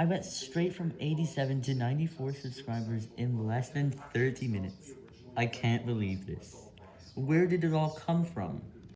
I went straight from 87 to 94 subscribers in less than 30 minutes. I can't believe this. Where did it all come from?